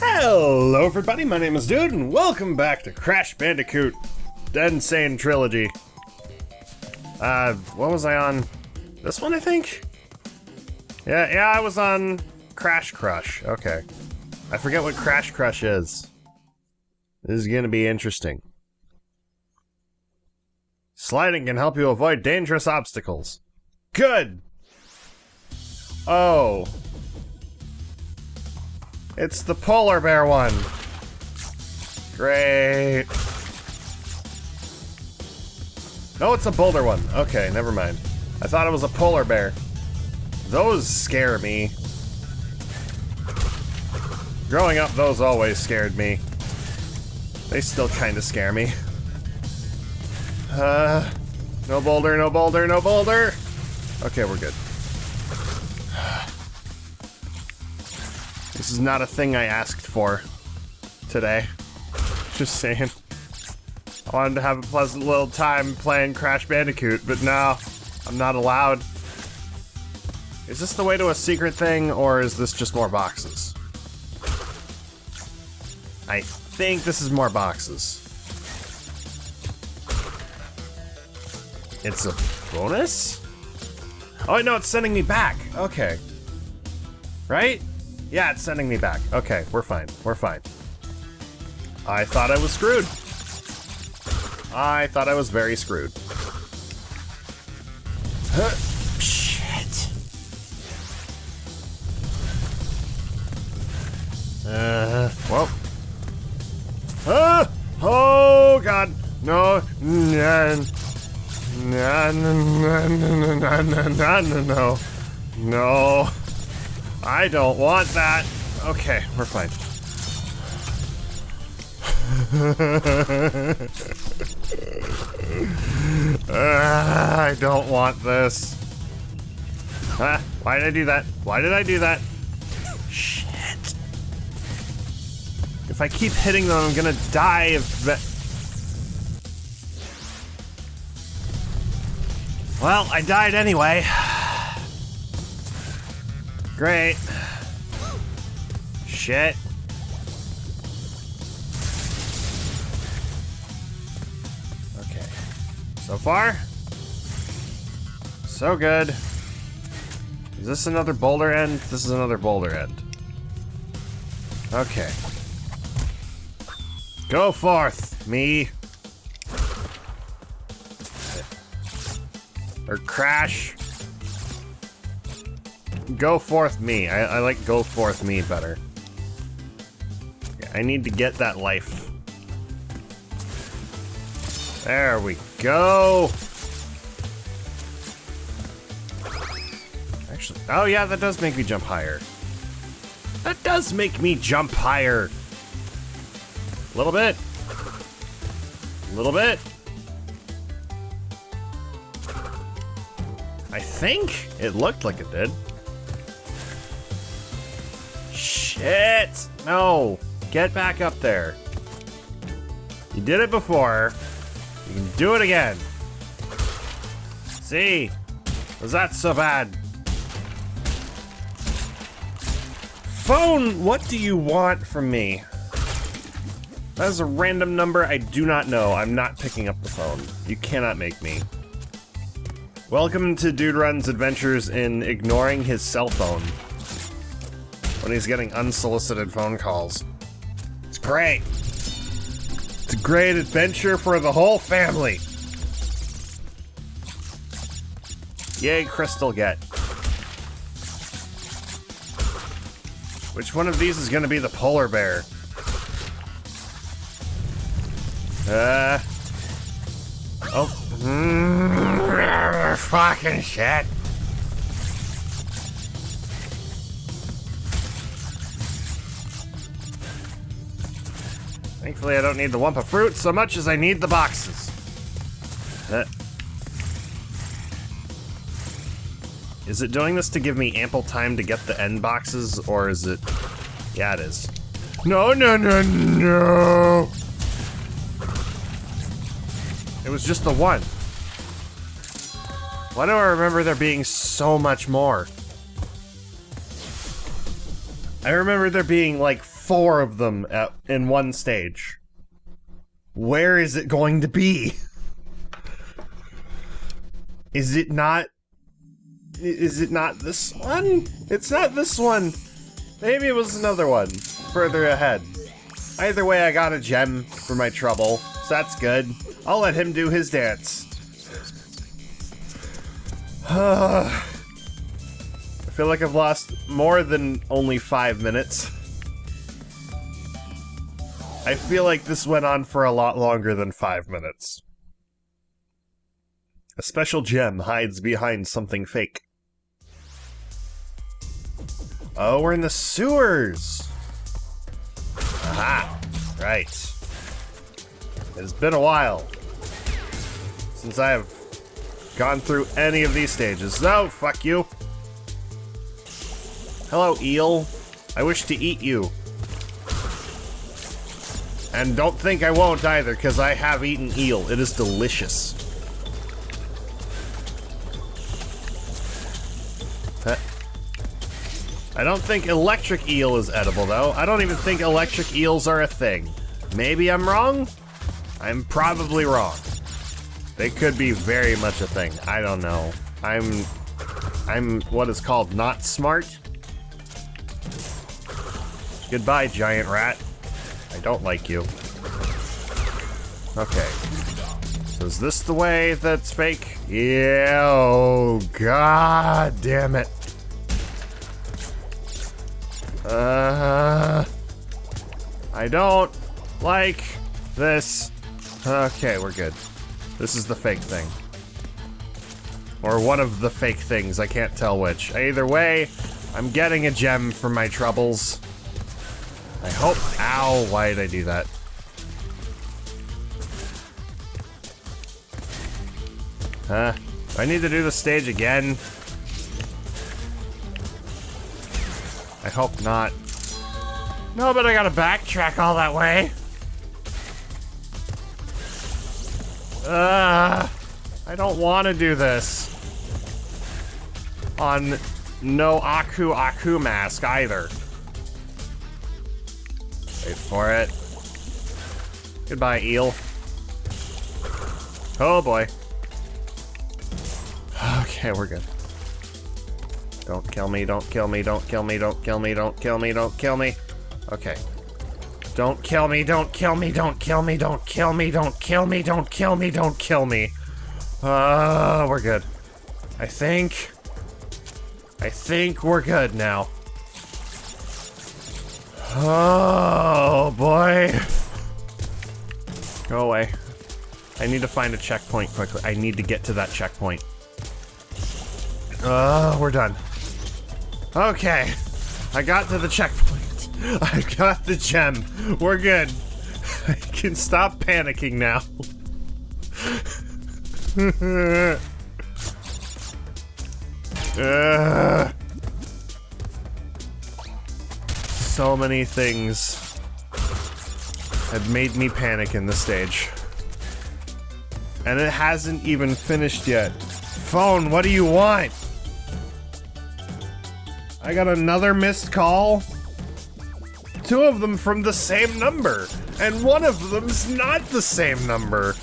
Hello everybody, my name is Dude, and welcome back to Crash Bandicoot Dead Insane Trilogy. Uh, what was I on? This one, I think? Yeah, yeah, I was on Crash Crush. Okay. I forget what Crash Crush is. This is gonna be interesting. Sliding can help you avoid dangerous obstacles. Good! Oh. It's the polar bear one. Great. No, it's a boulder one. Okay, never mind. I thought it was a polar bear. Those scare me. Growing up, those always scared me. They still kind of scare me. Uh, no boulder, no boulder, no boulder. Okay, we're good. This is not a thing I asked for today. Just saying. I wanted to have a pleasant little time playing Crash Bandicoot, but now I'm not allowed. Is this the way to a secret thing, or is this just more boxes? I think this is more boxes. It's a bonus? Oh, no, it's sending me back. Okay. Right? Yeah, it's sending me back. Okay, we're fine. We're fine. I thought I was screwed. I thought I was very screwed. Huh. Shit. Uh, well. Ah! Oh, God. No, no, no, no, no, no, no. No. I don't want that. Okay, we're fine. uh, I don't want this. Ah, why did I do that? Why did I do that? Shit. If I keep hitting them, I'm gonna die. Well, I died anyway. Great. Shit. Okay. So far, so good. Is this another boulder end? This is another boulder end. Okay. Go forth, me. Or crash. Go forth me. I, I like go forth me better. I need to get that life. There we go. Actually, oh yeah, that does make me jump higher. That does make me jump higher. A little bit. A little bit. I think it looked like it did. Shit! No! Get back up there. You did it before. You can do it again. See? Was that so bad? Phone, what do you want from me? That is a random number I do not know. I'm not picking up the phone. You cannot make me. Welcome to Dude Run's adventures in ignoring his cell phone when he's getting unsolicited phone calls. It's great. It's a great adventure for the whole family. Yay, Crystal Get. Which one of these is gonna be the polar bear? Uh. Oh. Mm, fucking shit. Thankfully, I don't need the Wumpa fruit so much as I need the boxes. Uh. Is it doing this to give me ample time to get the end boxes, or is it... Yeah, it is. No, no, no, no! It was just the one. Why do I remember there being so much more? I remember there being like four of them at, in one stage. Where is it going to be? Is it not... Is it not this one? It's not this one. Maybe it was another one further ahead. Either way, I got a gem for my trouble, so that's good. I'll let him do his dance. I feel like I've lost more than only five minutes. I feel like this went on for a lot longer than five minutes. A special gem hides behind something fake. Oh, we're in the sewers! Aha! Right. It's been a while since I have gone through any of these stages. No, fuck you. Hello, eel. I wish to eat you. And don't think I won't either, because I have eaten eel. It is delicious. I don't think electric eel is edible, though. I don't even think electric eels are a thing. Maybe I'm wrong? I'm probably wrong. They could be very much a thing. I don't know. I'm... I'm what is called not smart. Goodbye, giant rat. I don't like you. Okay. So is this the way that's fake? Yeah, oh god damn it. Uh, I don't like this. Okay, we're good. This is the fake thing. Or one of the fake things, I can't tell which. Either way, I'm getting a gem for my troubles. I hope- ow, why did I do that? Huh? I need to do the stage again? I hope not. No, but I gotta backtrack all that way. Uh, I don't want to do this. On no Aku Aku mask either. For it. Goodbye, eel. Oh boy. Okay, we're good. Don't kill me, don't kill me, don't kill me, don't kill me, don't kill me, don't kill me. Okay. Don't kill me, don't kill me, don't kill me, don't kill me, don't kill me, don't kill me, don't kill me. Uh, we're good. I think... I think we're good now. Oh, boy. Go away. I need to find a checkpoint quickly. I need to get to that checkpoint. Oh, we're done. Okay. I got to the checkpoint. I got the gem. We're good. I can stop panicking now. uh, so many things had made me panic in this stage. And it hasn't even finished yet. Phone, what do you want? I got another missed call. Two of them from the same number, and one of them's not the same number.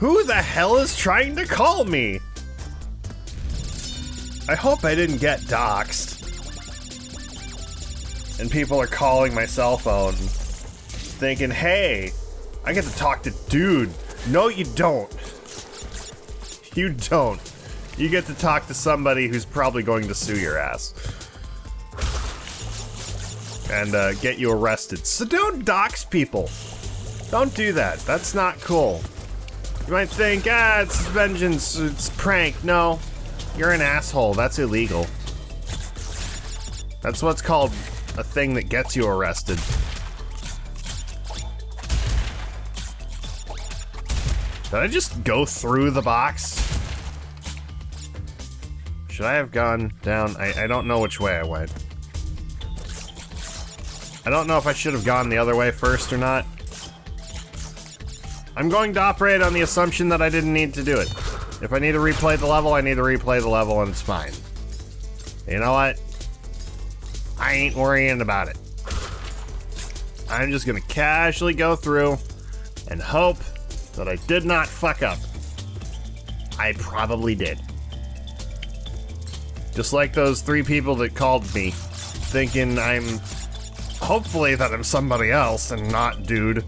Who the hell is trying to call me? I hope I didn't get doxxed. And people are calling my cell phone, thinking, hey, I get to talk to dude. No, you don't. You don't. You get to talk to somebody who's probably going to sue your ass. And uh, get you arrested. So don't dox people. Don't do that. That's not cool. You might think, ah, it's vengeance, it's prank. No, you're an asshole. That's illegal. That's what's called a thing that gets you arrested. Did I just go through the box? Should I have gone down? I, I don't know which way I went. I don't know if I should have gone the other way first or not. I'm going to operate on the assumption that I didn't need to do it. If I need to replay the level, I need to replay the level and it's fine. You know what? I ain't worrying about it. I'm just gonna casually go through and hope that I did not fuck up. I probably did. Just like those three people that called me, thinking I'm hopefully that I'm somebody else and not dude.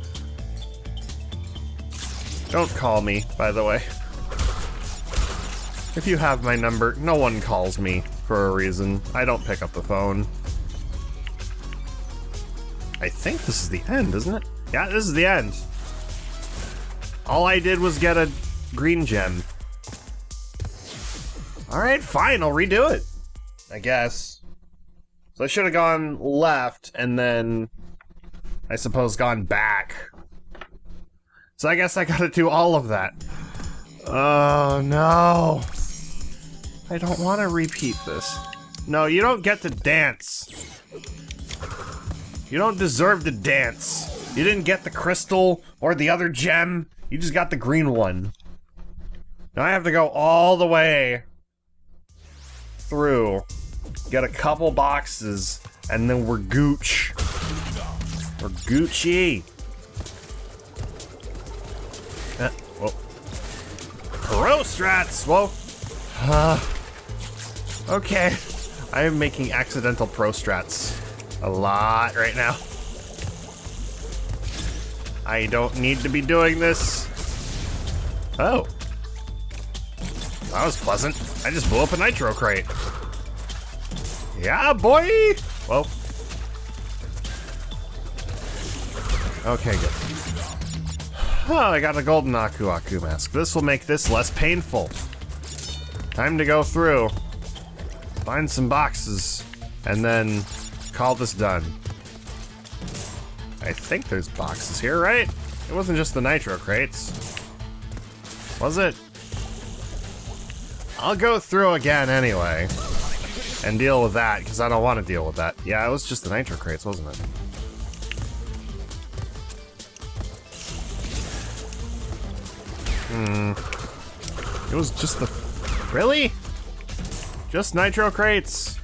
Don't call me, by the way. If you have my number, no one calls me for a reason. I don't pick up the phone. I think this is the end, isn't it? Yeah, this is the end. All I did was get a green gem. Alright, fine, I'll redo it. I guess. So I should have gone left and then I suppose gone back. So I guess I gotta do all of that. Oh no. I don't want to repeat this. No, you don't get to dance. You don't deserve to dance. You didn't get the crystal or the other gem. You just got the green one. Now I have to go all the way through, get a couple boxes, and then we're gooch. We're Gucci. Uh, whoa. Pro strats! Whoa. Uh, okay. I am making accidental pro strats a lot right now. I don't need to be doing this. Oh. That was pleasant. I just blew up a nitro crate. Yeah, boy! Well. Okay, good. Oh, I got a golden Aku Aku mask. This will make this less painful. Time to go through, find some boxes, and then call this done. I think there's boxes here, right? It wasn't just the nitro crates. Was it? I'll go through again anyway. And deal with that, because I don't want to deal with that. Yeah, it was just the nitro crates, wasn't it? Hmm. It was just the... Really? Just nitro crates?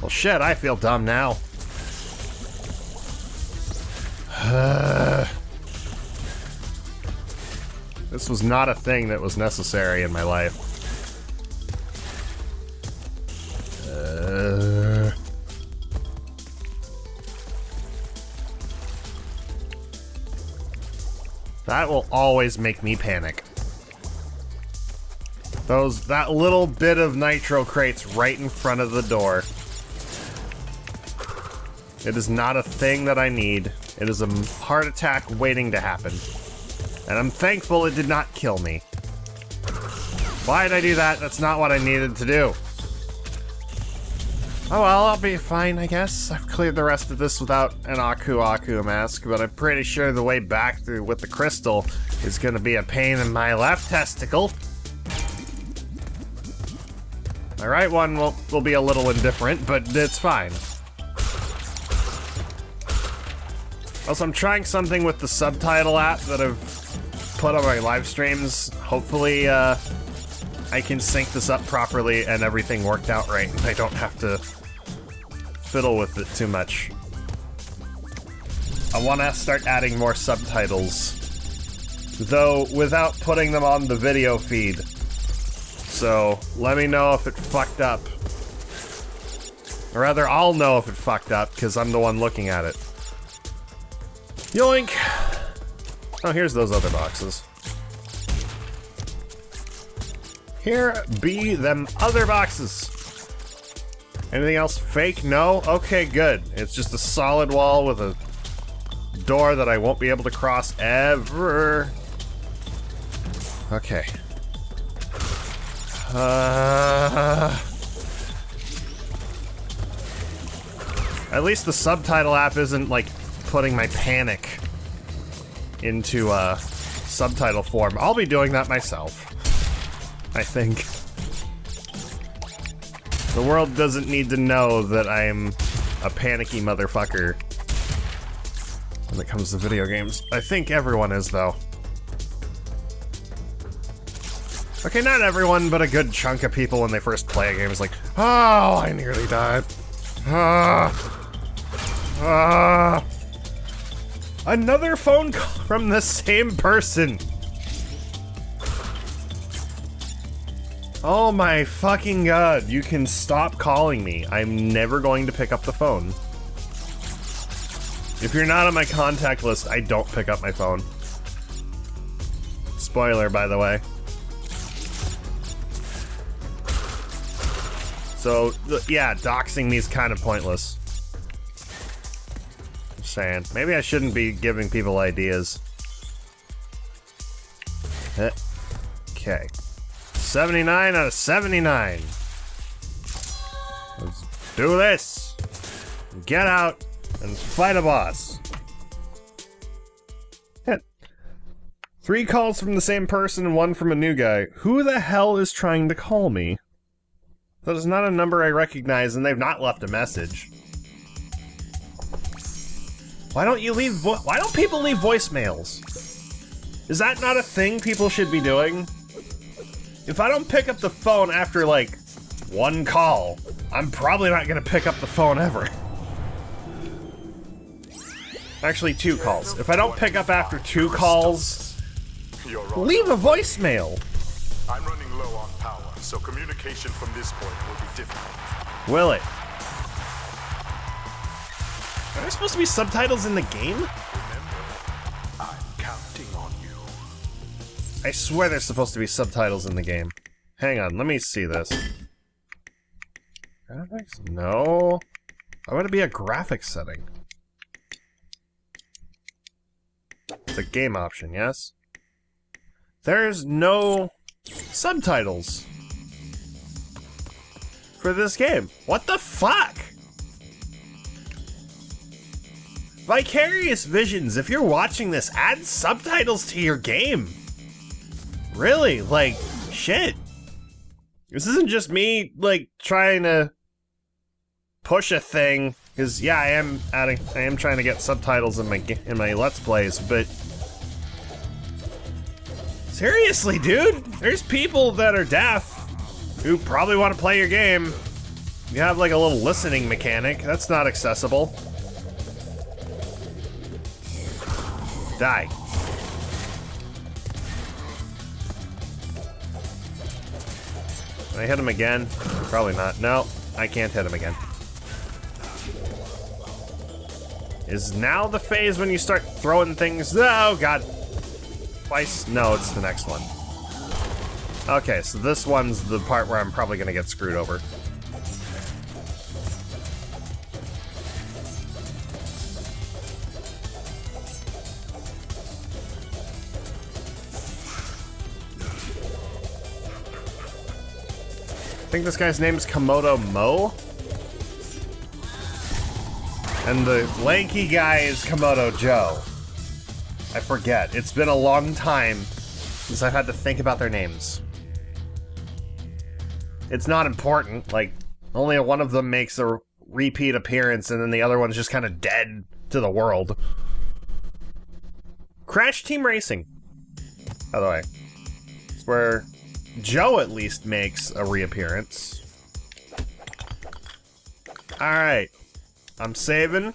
Well, shit, I feel dumb now. this was not a thing that was necessary in my life. Uh... That will always make me panic. Those, that little bit of nitro crates right in front of the door. It is not a thing that I need. It is a heart attack waiting to happen. And I'm thankful it did not kill me. Why did I do that? That's not what I needed to do. Oh well, I'll be fine, I guess. I've cleared the rest of this without an Aku Aku mask, but I'm pretty sure the way back through with the crystal is gonna be a pain in my left testicle. My right one will, will be a little indifferent, but it's fine. Also, I'm trying something with the subtitle app that I've put on my live streams. Hopefully, uh, I can sync this up properly and everything worked out right I don't have to fiddle with it too much. I want to start adding more subtitles, though without putting them on the video feed. So, let me know if it fucked up. Or rather, I'll know if it fucked up, because I'm the one looking at it. Yoink! Oh, here's those other boxes. Here be them other boxes. Anything else fake? No? Okay, good. It's just a solid wall with a door that I won't be able to cross ever. Okay. Uh... At least the subtitle app isn't, like, putting my panic into uh, subtitle form. I'll be doing that myself. I think. The world doesn't need to know that I'm a panicky motherfucker when it comes to video games. I think everyone is, though. Okay, not everyone, but a good chunk of people when they first play a game is like, Oh, I nearly died. Ah. Ah. Another phone call from the same person. Oh my fucking god, you can stop calling me. I'm never going to pick up the phone. If you're not on my contact list, I don't pick up my phone. Spoiler, by the way. So, yeah, doxing me is kind of pointless. Saying. Maybe I shouldn't be giving people ideas. Eh. Okay. 79 out of 79. Let's do this. Get out and fight a boss. Three calls from the same person and one from a new guy. Who the hell is trying to call me? That is not a number I recognize, and they've not left a message. Why don't you leave Why don't people leave voicemails? Is that not a thing people should be doing? If I don't pick up the phone after, like, one call, I'm probably not gonna pick up the phone ever. Actually, two calls. If I don't pick up after two calls, leave a voicemail. I'm running low on power, so communication from this point will be difficult. Will it? Are there supposed to be subtitles in the game? I swear there's supposed to be subtitles in the game. Hang on, let me see this. Graphics? No. I want to be a graphics setting. It's a game option, yes? There's no subtitles for this game. What the fuck? Vicarious Visions, if you're watching this, add subtitles to your game. Really? Like, shit. This isn't just me, like, trying to push a thing because yeah, I am adding, I am trying to get subtitles in my in my let's plays, but seriously, dude, there's people that are deaf who probably want to play your game. You have like a little listening mechanic. That's not accessible. Die. Can I hit him again? Probably not. No, I can't hit him again. Is now the phase when you start throwing things? Oh, God. Twice? No, it's the next one. Okay, so this one's the part where I'm probably going to get screwed over. I think this guy's name is Komodo Moe? And the lanky guy is Komodo Joe. I forget. It's been a long time since I've had to think about their names. It's not important. Like, only one of them makes a repeat appearance, and then the other one's just kind of dead to the world. Crash Team Racing, by the way. It's where Joe at least makes a reappearance. Alright. I'm saving,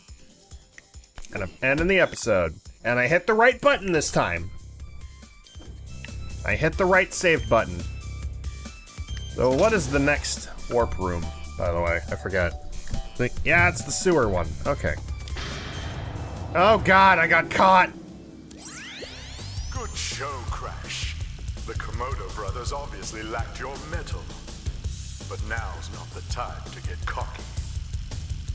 and I'm ending the episode. And I hit the right button this time. I hit the right save button. So what is the next warp room, by the way? I forget. Yeah, it's the sewer one. Okay. Oh god, I got caught! Good show, Crash. The Komodo brothers obviously lacked your mettle. But now's not the time to get cocky.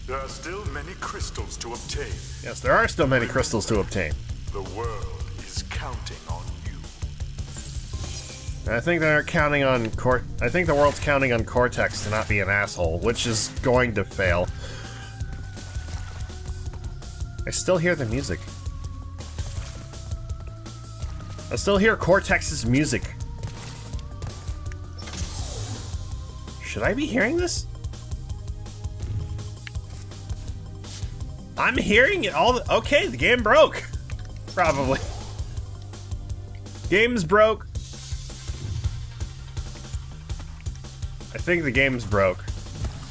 There are still many crystals to obtain. Yes, there are still many crystals to obtain. The world is counting on you. I think they're counting on Cort. I think the world's counting on Cortex to not be an asshole, which is going to fail. I still hear the music. I still hear Cortex's music. Should I be hearing this? I'm hearing it all. The, okay, the game broke. Probably. Game's broke. I think the game's broke.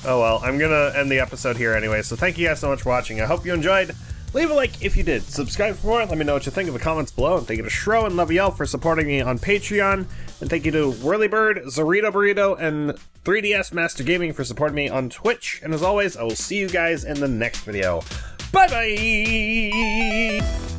Oh well, I'm gonna end the episode here anyway, so thank you guys so much for watching. I hope you enjoyed. Leave a like if you did. Subscribe for more. Let me know what you think in the comments below. And thank you to Shro and Leviel for supporting me on Patreon. And thank you to Whirlybird, Zorito Burrito, and 3DS Master Gaming for supporting me on Twitch. And as always, I will see you guys in the next video. Bye bye!